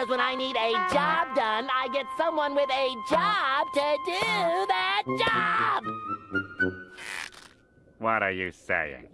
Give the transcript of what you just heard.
Because when I need a job done, I get someone with a job to do that job! What are you saying?